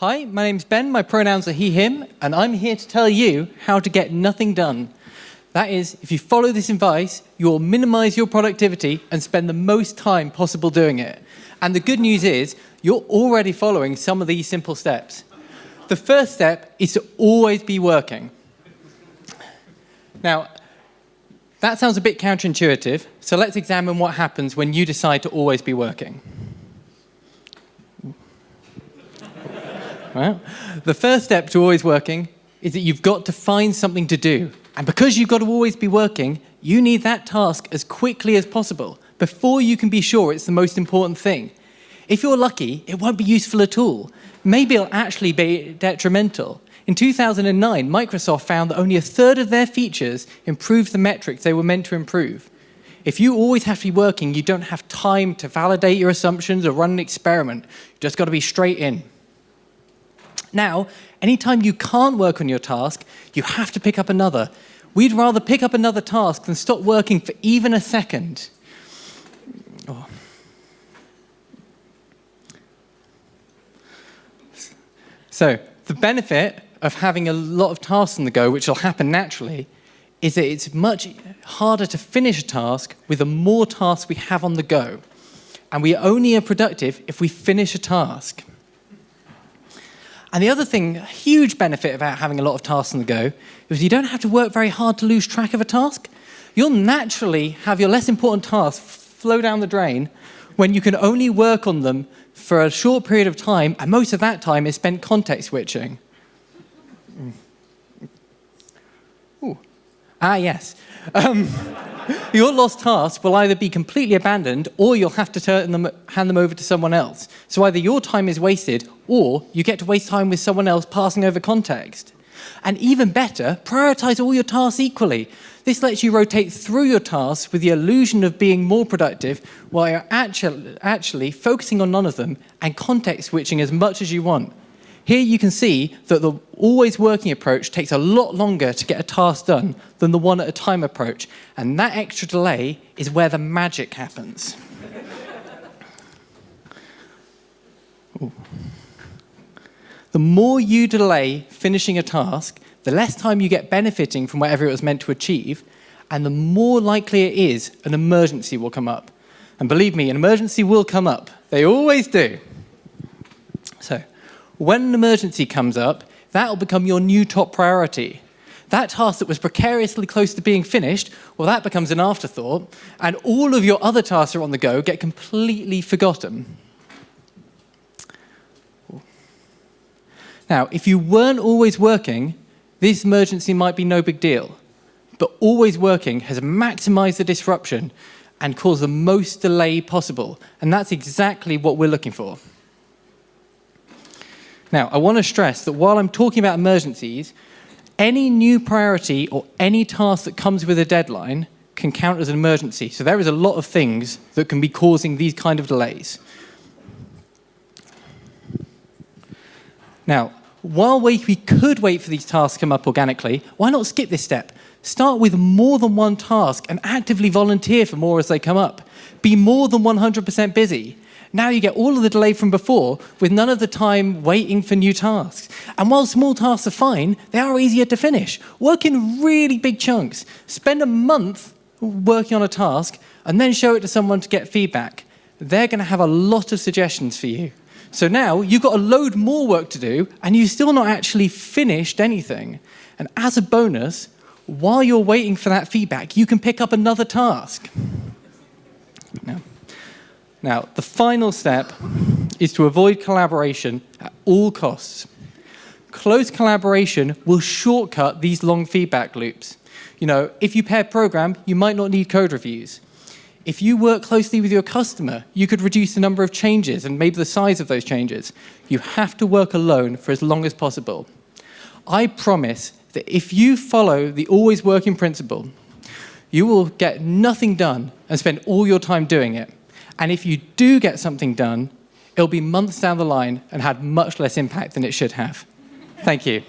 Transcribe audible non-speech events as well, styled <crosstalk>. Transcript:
Hi, my name's Ben, my pronouns are he, him, and I'm here to tell you how to get nothing done. That is, if you follow this advice, you'll minimize your productivity and spend the most time possible doing it. And the good news is, you're already following some of these simple steps. The first step is to always be working. Now, that sounds a bit counterintuitive, so let's examine what happens when you decide to always be working. Well, the first step to always working is that you've got to find something to do. And because you've got to always be working, you need that task as quickly as possible before you can be sure it's the most important thing. If you're lucky, it won't be useful at all. Maybe it'll actually be detrimental. In 2009, Microsoft found that only a third of their features improved the metrics they were meant to improve. If you always have to be working, you don't have time to validate your assumptions or run an experiment. You've just got to be straight in. Now, anytime you can't work on your task, you have to pick up another. We'd rather pick up another task than stop working for even a second. Oh. So, the benefit of having a lot of tasks on the go, which will happen naturally, is that it's much harder to finish a task with the more tasks we have on the go. And we only are productive if we finish a task. And the other thing, a huge benefit about having a lot of tasks on the go, is you don't have to work very hard to lose track of a task. You'll naturally have your less important tasks flow down the drain when you can only work on them for a short period of time, and most of that time is spent context switching. Ooh. Ah, yes. Um, <laughs> your lost tasks will either be completely abandoned or you'll have to turn them, hand them over to someone else. So either your time is wasted or you get to waste time with someone else passing over context. And even better, prioritize all your tasks equally. This lets you rotate through your tasks with the illusion of being more productive while you're actually, actually focusing on none of them and context switching as much as you want. Here you can see that the always working approach takes a lot longer to get a task done than the one at a time approach. And that extra delay is where the magic happens. <laughs> the more you delay finishing a task, the less time you get benefiting from whatever it was meant to achieve, and the more likely it is an emergency will come up. And believe me, an emergency will come up. They always do. So, when an emergency comes up, that'll become your new top priority. That task that was precariously close to being finished, well, that becomes an afterthought, and all of your other tasks are on the go get completely forgotten. Now, if you weren't always working, this emergency might be no big deal. But always working has maximized the disruption and caused the most delay possible. And that's exactly what we're looking for. Now, I want to stress that while I'm talking about emergencies, any new priority or any task that comes with a deadline can count as an emergency. So there is a lot of things that can be causing these kind of delays. Now, while we, we could wait for these tasks to come up organically, why not skip this step? Start with more than one task and actively volunteer for more as they come up. Be more than 100% busy. Now you get all of the delay from before with none of the time waiting for new tasks. And while small tasks are fine, they are easier to finish. Work in really big chunks. Spend a month working on a task and then show it to someone to get feedback. They're going to have a lot of suggestions for you. So now you've got a load more work to do and you've still not actually finished anything. And as a bonus, while you're waiting for that feedback, you can pick up another task. Now, the final step is to avoid collaboration at all costs. Close collaboration will shortcut these long feedback loops. You know, if you pair program, you might not need code reviews. If you work closely with your customer, you could reduce the number of changes and maybe the size of those changes. You have to work alone for as long as possible. I promise that if you follow the always working principle, you will get nothing done and spend all your time doing it. And if you do get something done, it'll be months down the line and had much less impact than it should have. Thank you.